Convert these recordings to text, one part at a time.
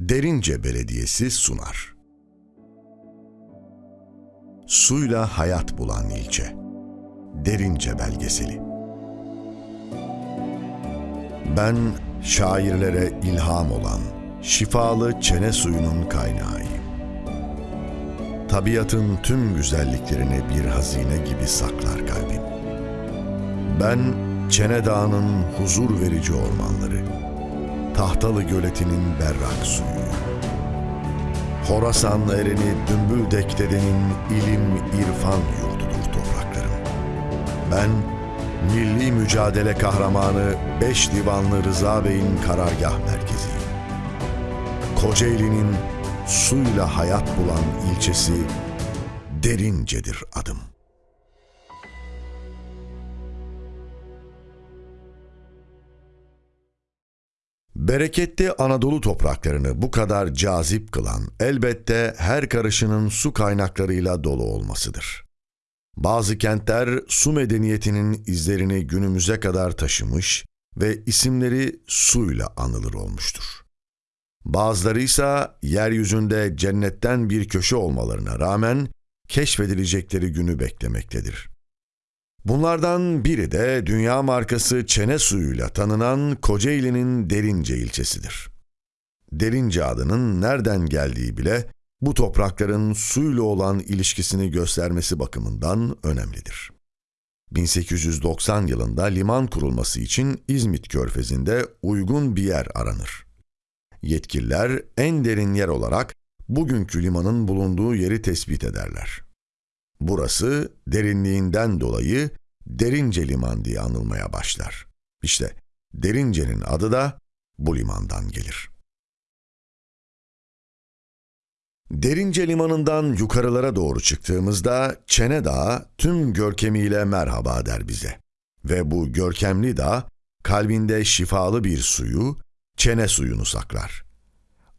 Derince Belediyesi sunar. Suyla hayat bulan ilçe. Derince belgeseli. Ben şairlere ilham olan şifalı çene suyunun kaynağıyım. Tabiatın tüm güzelliklerini bir hazine gibi saklar kalbim. Ben Çene Dağı'nın huzur verici ormanları, Tahtalı Göleti'nin berrak suyu, Horasan ereni Dümbüldek dedenin ilim irfan yurdudur topraklarım. Ben milli mücadele kahramanı Beş Divanlı Rıza Bey'in karargah merkeziyim. Kocaeli'nin suyla hayat bulan ilçesi Derince'dir adım. Bereketli Anadolu topraklarını bu kadar cazip kılan elbette her karışının su kaynaklarıyla dolu olmasıdır. Bazı kentler su medeniyetinin izlerini günümüze kadar taşımış ve isimleri suyla anılır olmuştur. Bazıları ise yeryüzünde cennetten bir köşe olmalarına rağmen keşfedilecekleri günü beklemektedir. Bunlardan biri de dünya markası çene suyuyla tanınan Kocaeli'nin Derince ilçesidir. Derince adının nereden geldiği bile bu toprakların suyla olan ilişkisini göstermesi bakımından önemlidir. 1890 yılında liman kurulması için İzmit Körfezi'nde uygun bir yer aranır. Yetkililer en derin yer olarak bugünkü limanın bulunduğu yeri tespit ederler. Burası derinliğinden dolayı Derince Liman diye anılmaya başlar. İşte Derince'nin adı da bu limandan gelir. Derince Limanı'ndan yukarılara doğru çıktığımızda Çene Dağı tüm görkemiyle merhaba der bize. Ve bu görkemli dağ kalbinde şifalı bir suyu, çene suyunu saklar.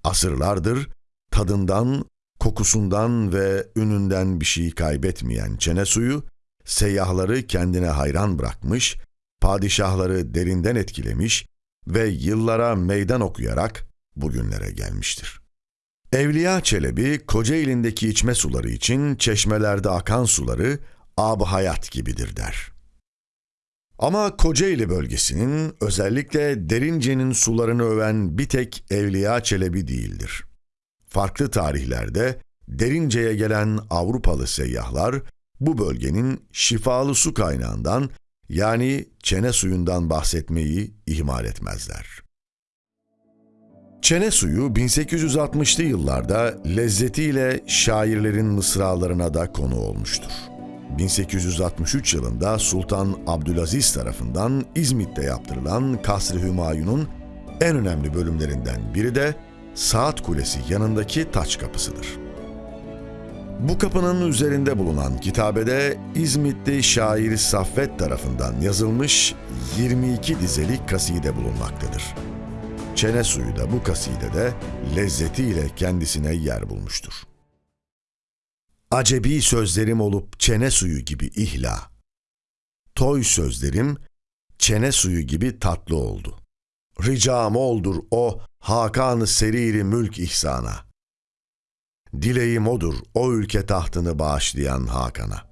Asırlardır tadından, kokusundan ve ününden bir şey kaybetmeyen çene suyu, seyyahları kendine hayran bırakmış, padişahları derinden etkilemiş ve yıllara meydan okuyarak bugünlere gelmiştir. Evliya Çelebi, Kocaeli'ndeki içme suları için çeşmelerde akan suları ab hayat gibidir der. Ama Kocaeli bölgesinin özellikle Derince'nin sularını öven bir tek Evliya Çelebi değildir. Farklı tarihlerde Derince'ye gelen Avrupalı seyyahlar bu bölgenin şifalı su kaynağından yani çene suyundan bahsetmeyi ihmal etmezler. Çene suyu 1860'lı yıllarda lezzetiyle şairlerin mısralarına da konu olmuştur. 1863 yılında Sultan Abdülaziz tarafından İzmit'te yaptırılan Kasr-ı Hümayun'un en önemli bölümlerinden biri de Saat Kulesi yanındaki taç kapısıdır. Bu kapının üzerinde bulunan kitabede İzmitli şair Saffet tarafından yazılmış 22 dizelik kaside bulunmaktadır. Çene suyu da bu kasidede lezzetiyle kendisine yer bulmuştur. Acebi sözlerim olup çene suyu gibi ihla. Toy sözlerim çene suyu gibi tatlı oldu. Ricam oldur o Hakan-ı Seriri mülk ihsana. Dileğim odur o ülke tahtını bağışlayan Hakan'a.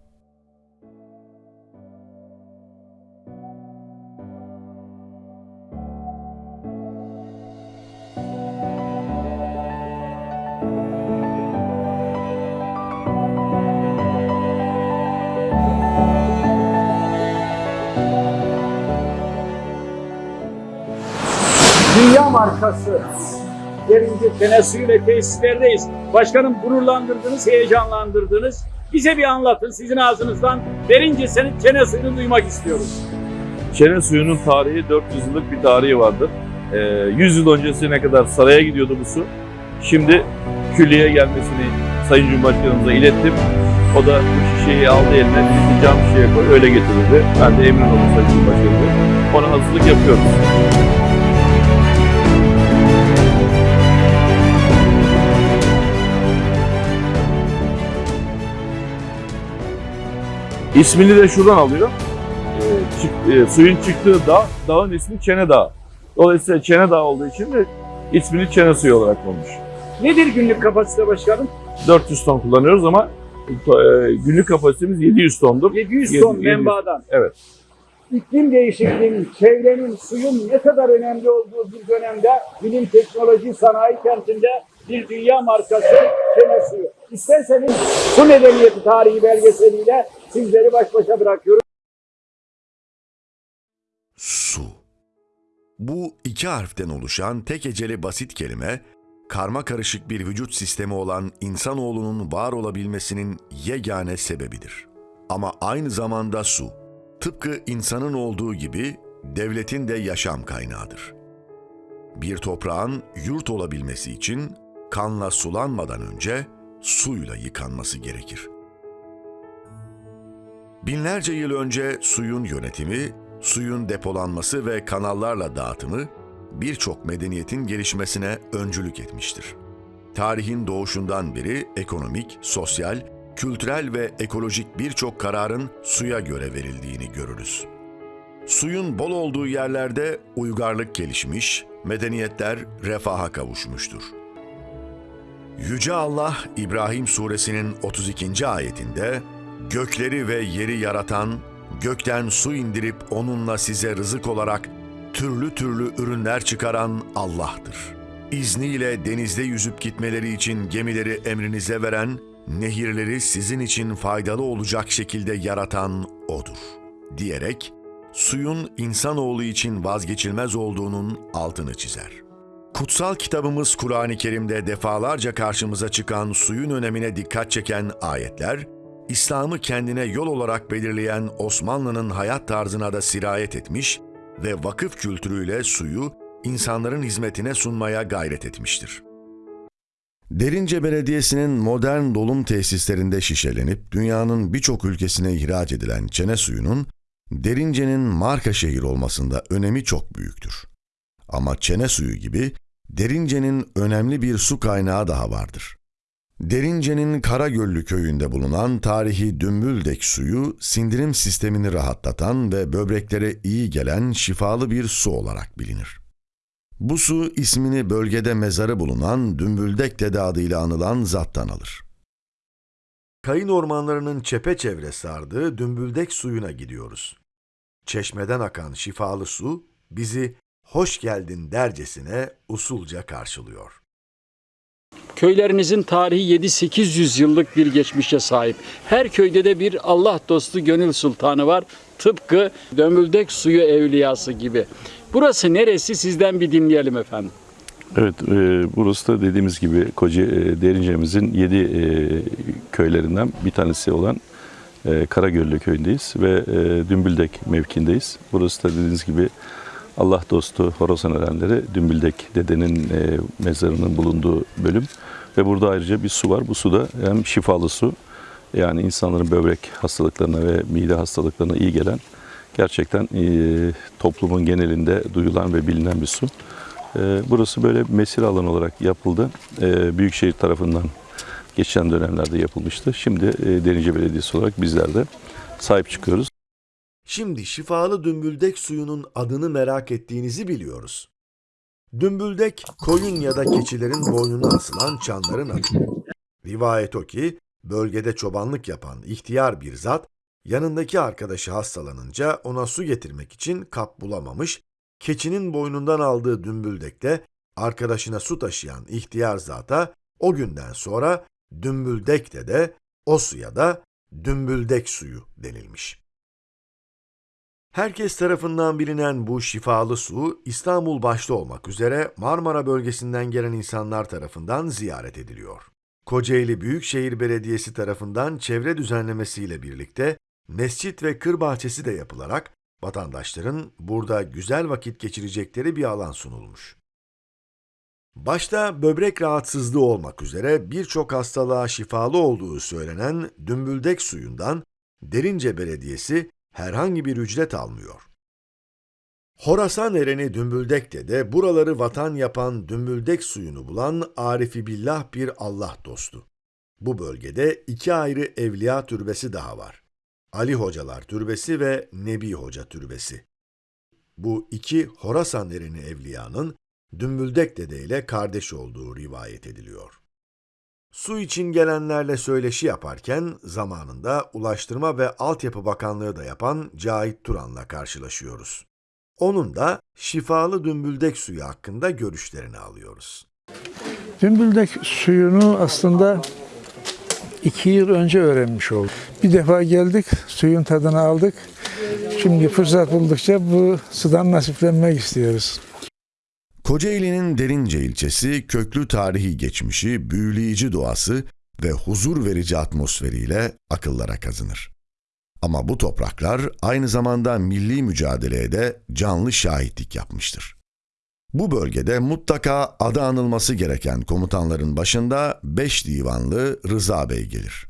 Çene Suyu ve tesislerdeyiz. Başkanım gururlandırdınız, heyecanlandırdınız. Bize bir anlatın sizin ağzınızdan Derince senin çene suyunu duymak istiyoruz. Çene suyunun tarihi 400 yıllık bir tarihi vardır. Ee, 100 yıl öncesine kadar saraya gidiyordu bu su. Şimdi külliyeye gelmesini Sayın Cumhurbaşkanımıza ilettim. O da bu şişeyi aldı eline, bizi cam şişeye koy, öyle getirdi. Ben de emin oldum Sayın Cumhurbaşkanım'a. Ona hazırlık yapıyoruz. İsmini de şuradan alıyor. Ee, çık- e, suyun çıktığı dağ, dağın ismi Çene Dağı. Dolayısıyla Çene Dağı olduğu için de ismini çene suyu olarak konmuş. Nedir günlük kapasite başkanım? 400 ton kullanıyoruz ama e, günlük kapasitemiz 700 tondur. 700 ton 700. menbaadan. Evet. İklim değişikliğinin, çevrenin, suyun ne kadar önemli olduğu bir dönemde bilim, teknoloji, sanayi kentinde bir dünya markası Çene Suyu. İsterseniz su medeniyeti tarihi belgeseliyle sizleri baş başa bırakıyorum. Su. Bu iki harften oluşan tek heceli basit kelime, karma karışık bir vücut sistemi olan insanoğlunun var olabilmesinin yegane sebebidir. Ama aynı zamanda su, tıpkı insanın olduğu gibi devletin de yaşam kaynağıdır. Bir toprağın yurt olabilmesi için kanla sulanmadan önce suyla yıkanması gerekir. Binlerce yıl önce suyun yönetimi, suyun depolanması ve kanallarla dağıtımı birçok medeniyetin gelişmesine öncülük etmiştir. Tarihin doğuşundan beri ekonomik, sosyal, kültürel ve ekolojik birçok kararın suya göre verildiğini görürüz. Suyun bol olduğu yerlerde uygarlık gelişmiş, medeniyetler refaha kavuşmuştur. Yüce Allah İbrahim suresinin 32. ayetinde gökleri ve yeri yaratan, gökten su indirip onunla size rızık olarak türlü türlü ürünler çıkaran Allah'tır. İzniyle denizde yüzüp gitmeleri için gemileri emrinize veren, nehirleri sizin için faydalı olacak şekilde yaratan O'dur. Diyerek suyun insanoğlu için vazgeçilmez olduğunun altını çizer. Kutsal kitabımız Kur'an-ı Kerim'de defalarca karşımıza çıkan suyun önemine dikkat çeken ayetler, İslam'ı kendine yol olarak belirleyen Osmanlı'nın hayat tarzına da sirayet etmiş ve vakıf kültürüyle suyu insanların hizmetine sunmaya gayret etmiştir. Derince Belediyesi'nin modern dolum tesislerinde şişelenip dünyanın birçok ülkesine ihraç edilen çene suyunun Derince'nin marka şehir olmasında önemi çok büyüktür. Ama çene suyu gibi Derince'nin önemli bir su kaynağı daha vardır. Derince'nin Karagöllü köyünde bulunan tarihi Dümbüldek suyu sindirim sistemini rahatlatan ve böbreklere iyi gelen şifalı bir su olarak bilinir. Bu su ismini bölgede mezarı bulunan Dümbüldek Dede adıyla anılan zattan alır. Kayın ormanlarının çepeçevre sardığı Dümbüldek suyuna gidiyoruz. Çeşmeden akan şifalı su bizi hoş geldin dercesine usulca karşılıyor. Köylerinizin tarihi 7-800 yıllık bir geçmişe sahip. Her köyde de bir Allah dostu gönül sultanı var. Tıpkı Dömüldek suyu evliyası gibi. Burası neresi sizden bir dinleyelim efendim. Evet, e, burası da dediğimiz gibi Koca e, Derince'mizin 7 köylerinden bir tanesi olan e, Karagöllü köyündeyiz ve e, Dümbüldek mevkindeyiz. Burası da dediğiniz gibi Allah dostu Horasan erenleri Dümbüldek dedenin e, mezarının bulunduğu bölüm ve burada ayrıca bir su var. Bu su da hem şifalı su yani insanların böbrek hastalıklarına ve mide hastalıklarına iyi gelen gerçekten e, toplumun genelinde duyulan ve bilinen bir su. E, burası böyle mesire alanı olarak yapıldı. E, Büyükşehir tarafından geçen dönemlerde yapılmıştı. Şimdi e, Derince Belediyesi olarak bizler de sahip çıkıyoruz. Şimdi şifalı dümbüldek suyunun adını merak ettiğinizi biliyoruz. Dümbüldek, koyun ya da keçilerin boynuna asılan çanların adı. Rivayet o ki, bölgede çobanlık yapan ihtiyar bir zat, yanındaki arkadaşı hastalanınca ona su getirmek için kap bulamamış, keçinin boynundan aldığı dümbüldekte arkadaşına su taşıyan ihtiyar zata o günden sonra dümbüldekte de o suya da dümbüldek suyu denilmiş. Herkes tarafından bilinen bu şifalı su İstanbul başta olmak üzere Marmara bölgesinden gelen insanlar tarafından ziyaret ediliyor. Kocaeli Büyükşehir Belediyesi tarafından çevre düzenlemesiyle birlikte mescit ve kır bahçesi de yapılarak vatandaşların burada güzel vakit geçirecekleri bir alan sunulmuş. Başta böbrek rahatsızlığı olmak üzere birçok hastalığa şifalı olduğu söylenen dümbüldek suyundan Derince Belediyesi herhangi bir ücret almıyor. Horasan ereni Dümbüldek'te de buraları vatan yapan Dümbüldek suyunu bulan Arifi Billah bir Allah dostu. Bu bölgede iki ayrı evliya türbesi daha var. Ali Hocalar Türbesi ve Nebi Hoca Türbesi. Bu iki Horasan ereni evliyanın Dümbüldek Dede ile kardeş olduğu rivayet ediliyor. Su için gelenlerle söyleşi yaparken zamanında Ulaştırma ve Altyapı Bakanlığı da yapan Cahit Turan'la karşılaşıyoruz. Onun da şifalı dümbüldek suyu hakkında görüşlerini alıyoruz. Dümbüldek suyunu aslında iki yıl önce öğrenmiş olduk. Bir defa geldik, suyun tadını aldık. Şimdi fırsat buldukça bu sudan nasiplenmek istiyoruz. Kocaeli'nin Derince ilçesi köklü tarihi geçmişi, büyüleyici doğası ve huzur verici atmosferiyle akıllara kazınır. Ama bu topraklar aynı zamanda milli mücadeleye de canlı şahitlik yapmıştır. Bu bölgede mutlaka adı anılması gereken komutanların başında 5 divanlı Rıza Bey gelir.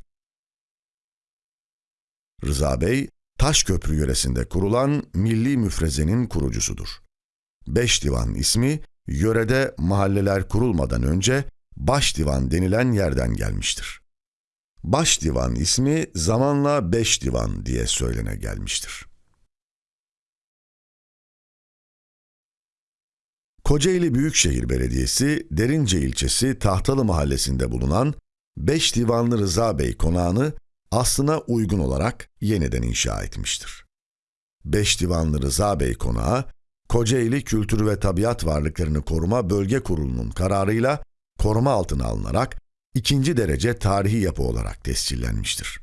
Rıza Bey, Taşköprü yöresinde kurulan milli müfrezenin kurucusudur. Beş divan ismi yörede mahalleler kurulmadan önce baş divan denilen yerden gelmiştir. Baş divan ismi zamanla beş divan diye söylene gelmiştir. Kocaeli Büyükşehir Belediyesi Derince ilçesi Tahtalı mahallesinde bulunan Beş Divanlı Rıza Bey konağını aslına uygun olarak yeniden inşa etmiştir. Beş Divanlı Rıza Bey konağı Kocaeli Kültür ve Tabiat Varlıklarını Koruma Bölge Kurulu'nun kararıyla koruma altına alınarak ikinci derece tarihi yapı olarak tescillenmiştir.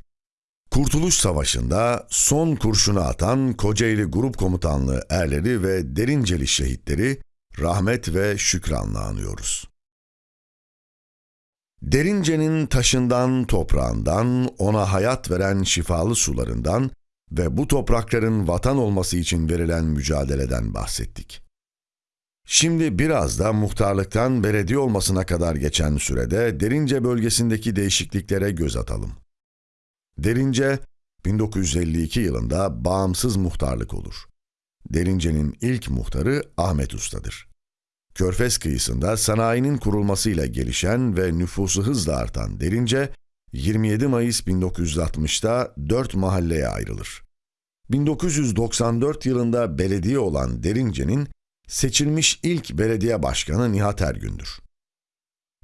Kurtuluş Savaşı'nda son kurşunu atan Kocaeli Grup Komutanlığı erleri ve Derinceli şehitleri rahmet ve şükranla anıyoruz. Derince'nin taşından, toprağından, ona hayat veren şifalı sularından ve bu toprakların vatan olması için verilen mücadeleden bahsettik. Şimdi biraz da muhtarlıktan belediye olmasına kadar geçen sürede Derince bölgesindeki değişikliklere göz atalım. Derince, 1952 yılında bağımsız muhtarlık olur. Derince'nin ilk muhtarı Ahmet Usta'dır. Körfez kıyısında sanayinin kurulmasıyla gelişen ve nüfusu hızla artan Derince, 27 Mayıs 1960'da 4 mahalleye ayrılır. 1994 yılında belediye olan Derince'nin seçilmiş ilk belediye başkanı Nihat Ergün'dür.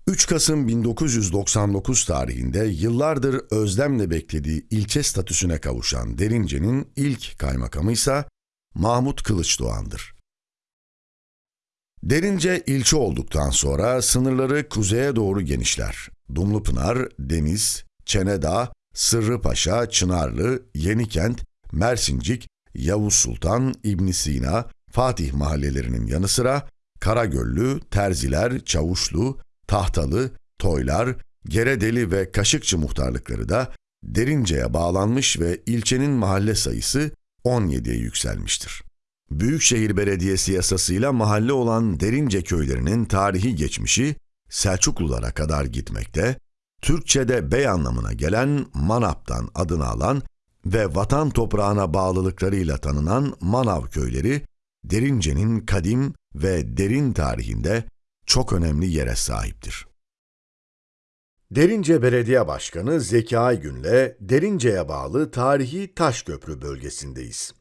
3 Kasım 1999 tarihinde yıllardır özlemle beklediği ilçe statüsüne kavuşan Derince'nin ilk kaymakamı ise Mahmut Kılıçdoğan'dır. Derince ilçe olduktan sonra sınırları kuzeye doğru genişler. Dumlupınar, Deniz, Çenedağ, Sırrıpaşa, Çınarlı, Yenikent, Mersincik, Yavuz Sultan, İbn Sina, Fatih mahallelerinin yanı sıra Karagöllü, Terziler, Çavuşlu, Tahtalı, Toylar, Geredeli ve Kaşıkçı muhtarlıkları da Derince'ye bağlanmış ve ilçenin mahalle sayısı 17'ye yükselmiştir. Büyükşehir Belediyesi yasasıyla mahalle olan Derince köylerinin tarihi geçmişi Selçuklulara kadar gitmekte, Türkçe'de bey anlamına gelen Manap'tan adını alan ve vatan toprağına bağlılıklarıyla tanınan Manav köyleri, Derince'nin kadim ve derin tarihinde çok önemli yere sahiptir. Derince Belediye Başkanı Zeki Aygün'le Derince'ye bağlı tarihi Taşköprü bölgesindeyiz.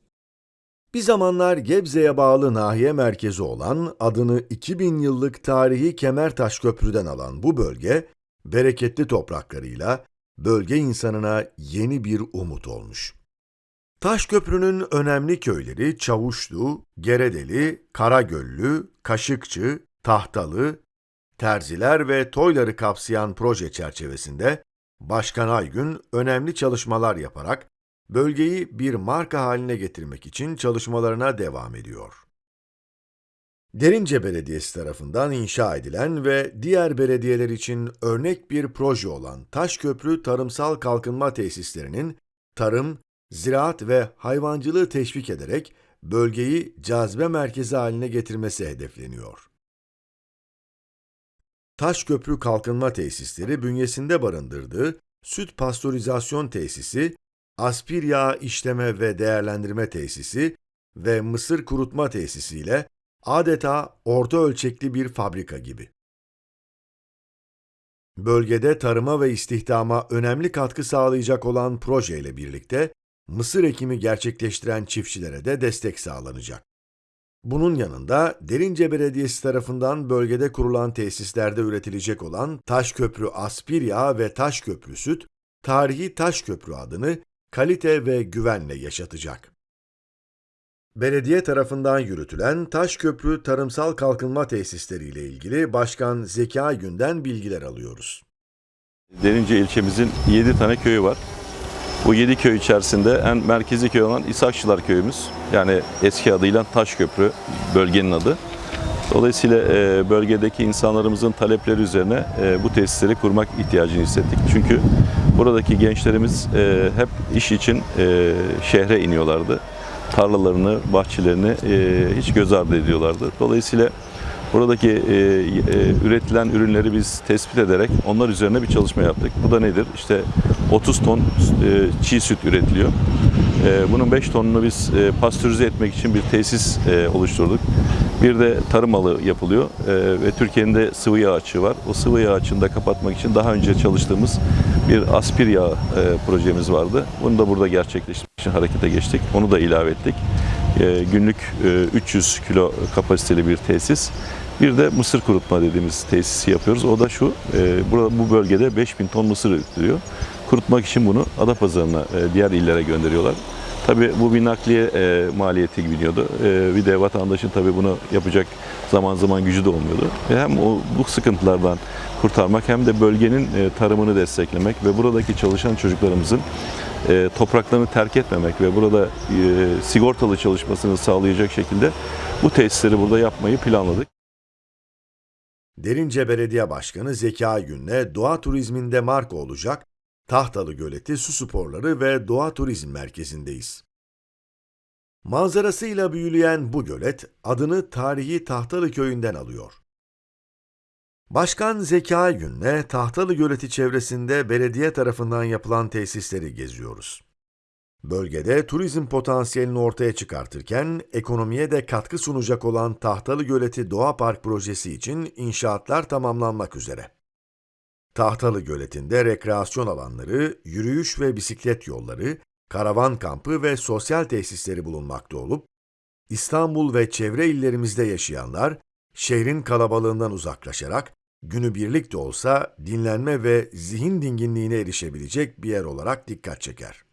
Bir zamanlar Gebze'ye bağlı nahiye merkezi olan adını 2000 yıllık tarihi Kemertaş Köprü'den alan bu bölge, bereketli topraklarıyla bölge insanına yeni bir umut olmuş. Taşköprü'nün önemli köyleri Çavuşlu, Geredeli, Karagöllü, Kaşıkçı, Tahtalı, Terziler ve Toyları kapsayan proje çerçevesinde Başkan Aygün önemli çalışmalar yaparak bölgeyi bir marka haline getirmek için çalışmalarına devam ediyor. Derince Belediyesi tarafından inşa edilen ve diğer belediyeler için örnek bir proje olan Taşköprü Tarımsal Kalkınma Tesislerinin tarım, ziraat ve hayvancılığı teşvik ederek bölgeyi cazibe merkezi haline getirmesi hedefleniyor. Taşköprü Kalkınma Tesisleri bünyesinde barındırdığı süt pastörizasyon tesisi, aspir yağı işleme ve değerlendirme tesisi ve mısır kurutma tesisiyle adeta orta ölçekli bir fabrika gibi. Bölgede tarıma ve istihdama önemli katkı sağlayacak olan projeyle birlikte mısır ekimi gerçekleştiren çiftçilere de destek sağlanacak. Bunun yanında Derince Belediyesi tarafından bölgede kurulan tesislerde üretilecek olan Taşköprü Aspir Yağı ve Taşköprü Süt, tarihi Taşköprü adını kalite ve güvenle yaşatacak. Belediye tarafından yürütülen Taşköprü Tarımsal Kalkınma Tesisleri ile ilgili Başkan Zeki Aygün'den bilgiler alıyoruz. Derince ilçemizin 7 tane köyü var. Bu 7 köy içerisinde en merkezi köy olan İshakçılar köyümüz. Yani eski adıyla Taşköprü bölgenin adı. Dolayısıyla e, bölgedeki insanlarımızın talepleri üzerine e, bu tesisleri kurmak ihtiyacını hissettik. Çünkü buradaki gençlerimiz e, hep iş için şehre iniyorlardı. Tarlalarını, bahçelerini hiç göz ardı ediyorlardı. Dolayısıyla buradaki üretilen ürünleri biz tespit ederek onlar üzerine bir çalışma yaptık. Bu da nedir? İşte 30 ton çiğ süt üretiliyor. E, bunun 5 tonunu biz e, pastörize etmek için bir tesis e, oluşturduk. Bir de tarım malı yapılıyor E, ve Türkiye'nin de sıvı yağ açığı var. O sıvı yağ açığını da kapatmak için daha önce çalıştığımız bir aspir yağı e, projemiz vardı. Bunu da burada gerçekleştirmek için harekete geçtik. Onu da ilave ettik. E, günlük e, 300 kilo kapasiteli bir tesis. Bir de mısır kurutma dediğimiz tesisi yapıyoruz. O da şu, burada, bu bölgede 5000 ton mısır üretiliyor. Kurutmak için bunu Adapazarı'na, e, diğer illere gönderiyorlar. Tabii bu bir nakliye e, maliyeti biniyordu. E, bir de vatandaşın tabii bunu yapacak zaman zaman gücü de olmuyordu. Hem bu sıkıntılardan kurtarmak hem de bölgenin tarımını desteklemek ve buradaki çalışan çocuklarımızın topraklarını terk etmemek ve burada sigortalı çalışmasını sağlayacak şekilde bu tesisleri burada yapmayı planladık. Derince Belediye Başkanı Zeki Aygün'le doğa turizminde marka olacak Tahtalı Göleti Su Sporları ve Doğa Turizm Merkezi'ndeyiz. Manzarasıyla büyüleyen bu gölet adını tarihi Tahtalı Köyü'nden alıyor. Başkan Zeki Aygün'le Tahtalı Göleti çevresinde belediye tarafından yapılan tesisleri geziyoruz. Bölgede turizm potansiyelini ortaya çıkartırken ekonomiye de katkı sunacak olan Tahtalı Göleti Doğa Park projesi için inşaatlar tamamlanmak üzere. Tahtalı Göleti'nde rekreasyon alanları, yürüyüş ve bisiklet yolları, karavan kampı ve sosyal tesisleri bulunmakta olup, İstanbul ve çevre illerimizde yaşayanlar, şehrin kalabalığından uzaklaşarak, günübirlik de olsa dinlenme ve zihin dinginliğine erişebilecek bir yer olarak dikkat çeker.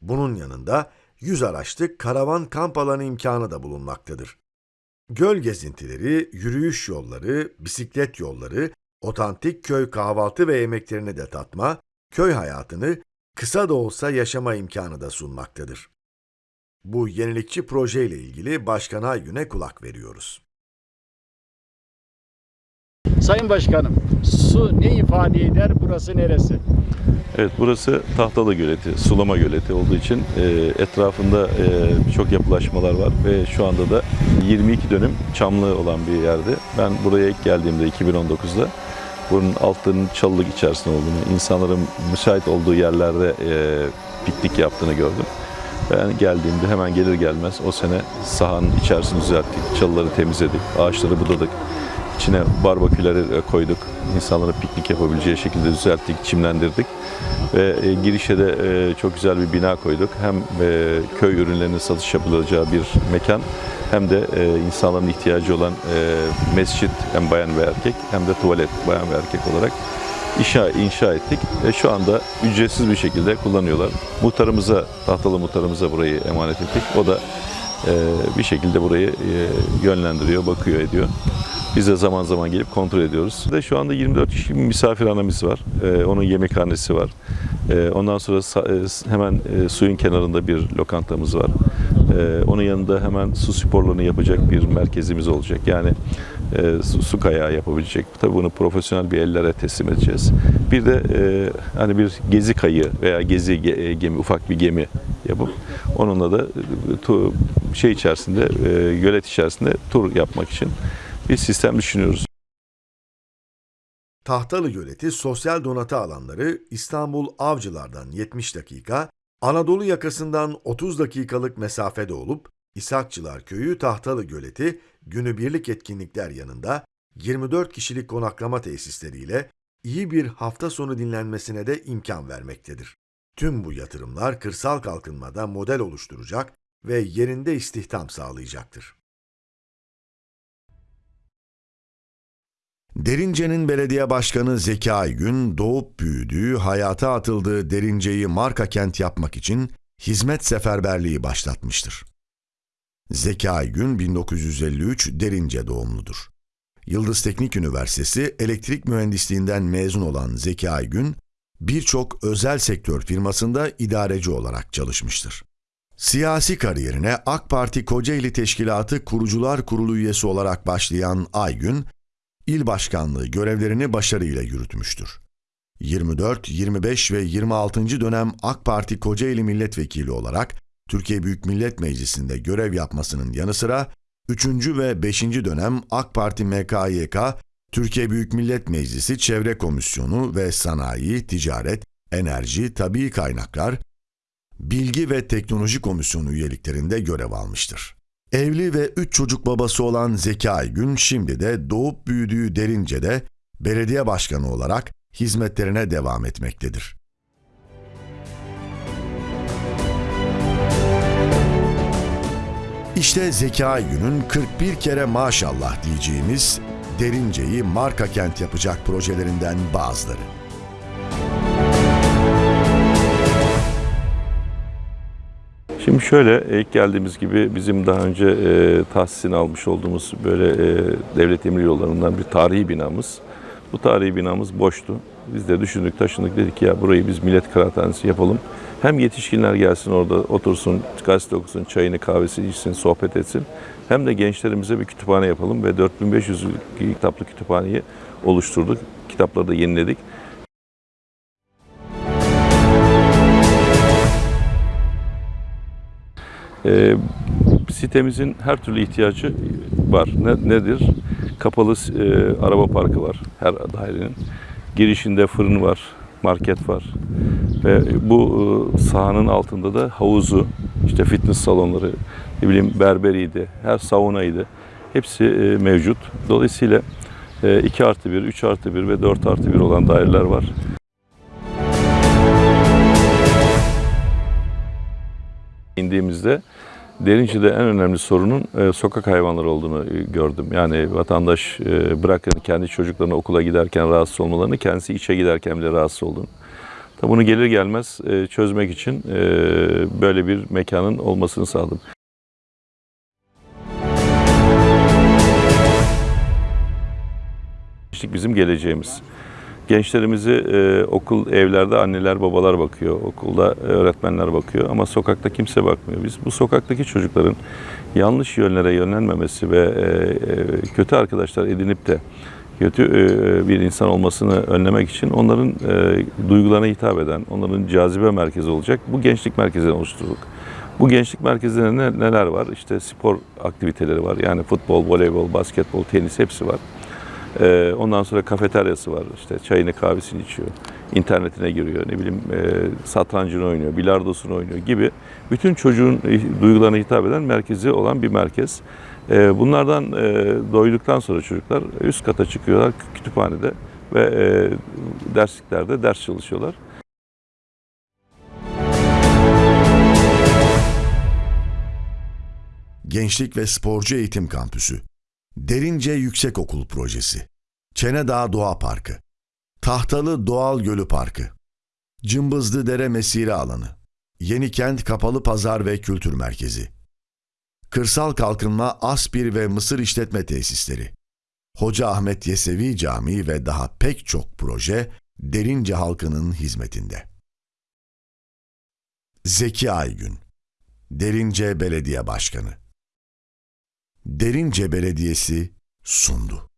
Bunun yanında 100 araçlık karavan kamp alanı imkanı da bulunmaktadır. Göl gezintileri, yürüyüş yolları, bisiklet yolları, otantik köy kahvaltı ve yemeklerini de tatma, köy hayatını kısa da olsa yaşama imkanı da sunmaktadır. Bu yenilikçi proje ile ilgili Başkan Aygün'e kulak veriyoruz. Sayın Başkanım, su ne ifade eder, burası neresi? Evet burası Tahtalı Göleti, sulama göleti olduğu için e, etrafında e, birçok yapılaşmalar var ve şu anda da 22 dönüm çamlı olan bir yerde. Ben buraya ilk geldiğimde 2019'da bunun altının çalılık içerisinde olduğunu, insanların müsait olduğu yerlerde e, piknik yaptığını gördüm. Ben geldiğimde hemen gelir gelmez o sene sahanın içerisini düzelttik, çalıları temizledik, ağaçları budadık. İçine barbaküleri koyduk. İnsanların piknik yapabileceği şekilde düzelttik, çimlendirdik. Ve e, girişe de e, çok güzel bir bina koyduk. Hem e, köy ürünlerinin satış yapılacağı bir mekan hem de e, insanların ihtiyacı olan e, mescit hem bayan ve erkek hem de tuvalet bayan ve erkek olarak inşa, inşa ettik. E, şu anda ücretsiz bir şekilde kullanıyorlar. Muhtarımıza, tahtalı muhtarımıza burayı emanet ettik. O da e, bir şekilde burayı e, yönlendiriyor, bakıyor, ediyor. Biz de zaman zaman gelip kontrol ediyoruz. De şu anda 24 kişi bir misafirhanemiz var. Ee, onun yemekhanesi var. Ee, ondan sonra e, hemen e, suyun kenarında bir lokantamız var. Ee, onun yanında hemen su sporlarını yapacak bir merkezimiz olacak. Yani e, su, su kayağı yapabilecek. Tabii bunu profesyonel bir ellere teslim edeceğiz. Bir de e, hani bir gezi kayığı veya gezi ge- e, gemi, ufak bir gemi yapıp onunla da e, tu- şey içerisinde, e, gölet içerisinde tur yapmak için bir sistem düşünüyoruz. Tahtalı Göleti sosyal donatı alanları İstanbul Avcılar'dan 70 dakika, Anadolu yakasından 30 dakikalık mesafede olup İshakçılar Köyü Tahtalı Göleti günübirlik etkinlikler yanında 24 kişilik konaklama tesisleriyle iyi bir hafta sonu dinlenmesine de imkan vermektedir. Tüm bu yatırımlar kırsal kalkınmada model oluşturacak ve yerinde istihdam sağlayacaktır. Derince'nin belediye başkanı Zeki Aygün doğup büyüdüğü, hayata atıldığı Derince'yi marka kent yapmak için hizmet seferberliği başlatmıştır. Zeki Aygün 1953 Derince doğumludur. Yıldız Teknik Üniversitesi elektrik mühendisliğinden mezun olan Zeki Aygün, birçok özel sektör firmasında idareci olarak çalışmıştır. Siyasi kariyerine AK Parti Kocaeli Teşkilatı Kurucular Kurulu üyesi olarak başlayan Aygün, il başkanlığı görevlerini başarıyla yürütmüştür. 24, 25 ve 26. dönem AK Parti Kocaeli Milletvekili olarak Türkiye Büyük Millet Meclisi'nde görev yapmasının yanı sıra 3. ve 5. dönem AK Parti MKYK Türkiye Büyük Millet Meclisi Çevre Komisyonu ve Sanayi, Ticaret, Enerji, Tabii Kaynaklar, Bilgi ve Teknoloji Komisyonu üyeliklerinde görev almıştır. Evli ve üç çocuk babası olan Zeki Aygün şimdi de doğup büyüdüğü Derince'de belediye başkanı olarak hizmetlerine devam etmektedir. İşte Zeki Aygün'ün 41 kere maşallah diyeceğimiz Derince'yi marka kent yapacak projelerinden bazıları. Şimdi şöyle ilk geldiğimiz gibi bizim daha önce e, tahsisini almış olduğumuz böyle e, devlet emir yollarından bir tarihi binamız. Bu tarihi binamız boştu. Biz de düşündük taşındık dedik ki ya burayı biz millet kıraathanesi yapalım. Hem yetişkinler gelsin orada otursun, gazete okusun, çayını kahvesini içsin, sohbet etsin. Hem de gençlerimize bir kütüphane yapalım ve 4500 kitaplı kütüphaneyi oluşturduk. Kitapları da yeniledik. Ee, sitemizin her türlü ihtiyacı var. Ne, nedir? Kapalı e, araba parkı var her dairenin. Girişinde fırın var, market var. Ve bu e, sahanın altında da havuzu, işte fitness salonları, ne bileyim berberiydi, her saunaydı. Hepsi e, mevcut. Dolayısıyla e, 2 artı 1, 3 artı 1 ve 4 artı 1 olan daireler var. İndiğimizde Derince'de en önemli sorunun e, sokak hayvanları olduğunu e, gördüm. Yani vatandaş e, bırakın kendi çocuklarını okula giderken rahatsız olmalarını, kendisi işe giderken bile rahatsız olduğunu. Tabi bunu gelir gelmez e, çözmek için e, böyle bir mekanın olmasını sağladım. Bizim geleceğimiz. Gençlerimizi e, okul, evlerde anneler, babalar bakıyor. Okulda öğretmenler bakıyor ama sokakta kimse bakmıyor. Biz bu sokaktaki çocukların yanlış yönlere yönlenmemesi ve e, e, kötü arkadaşlar edinip de kötü e, bir insan olmasını önlemek için onların e, duygularına hitap eden, onların cazibe merkezi olacak bu gençlik merkezini oluşturduk. Bu gençlik merkezlerinde ne- neler var? İşte spor aktiviteleri var. Yani futbol, voleybol, basketbol, tenis hepsi var. Ee, ondan sonra kafeteryası var. İşte çayını kahvesini içiyor. internetine giriyor. Ne bileyim e, satrancını oynuyor, bilardosunu oynuyor gibi. Bütün çocuğun duygularına hitap eden merkezi olan bir merkez. E, bunlardan e, doyduktan sonra çocuklar üst kata çıkıyorlar kütüphanede ve e, dersliklerde ders çalışıyorlar. Gençlik ve Sporcu Eğitim Kampüsü, Derince Yüksekokul Projesi, Çenedağ Doğa Parkı, Tahtalı Doğal Gölü Parkı, Cımbızlı Dere Mesire Alanı, Yenikent Kapalı Pazar ve Kültür Merkezi, Kırsal Kalkınma Aspir ve Mısır İşletme Tesisleri, Hoca Ahmet Yesevi Camii ve daha pek çok proje Derince halkının hizmetinde. Zeki Aygün, Derince Belediye Başkanı Derince Belediyesi sundu.